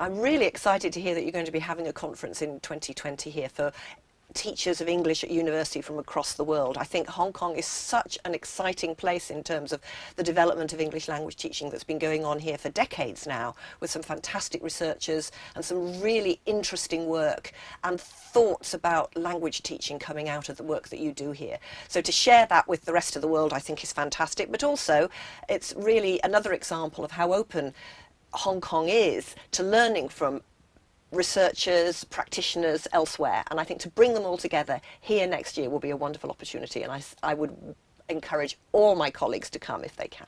I'm really excited to hear that you're going to be having a conference in 2020 here for teachers of English at university from across the world. I think Hong Kong is such an exciting place in terms of the development of English language teaching that's been going on here for decades now with some fantastic researchers and some really interesting work and thoughts about language teaching coming out of the work that you do here. So to share that with the rest of the world I think is fantastic but also it's really another example of how open Hong Kong is to learning from researchers, practitioners elsewhere. And I think to bring them all together here next year will be a wonderful opportunity. And I, I would encourage all my colleagues to come if they can.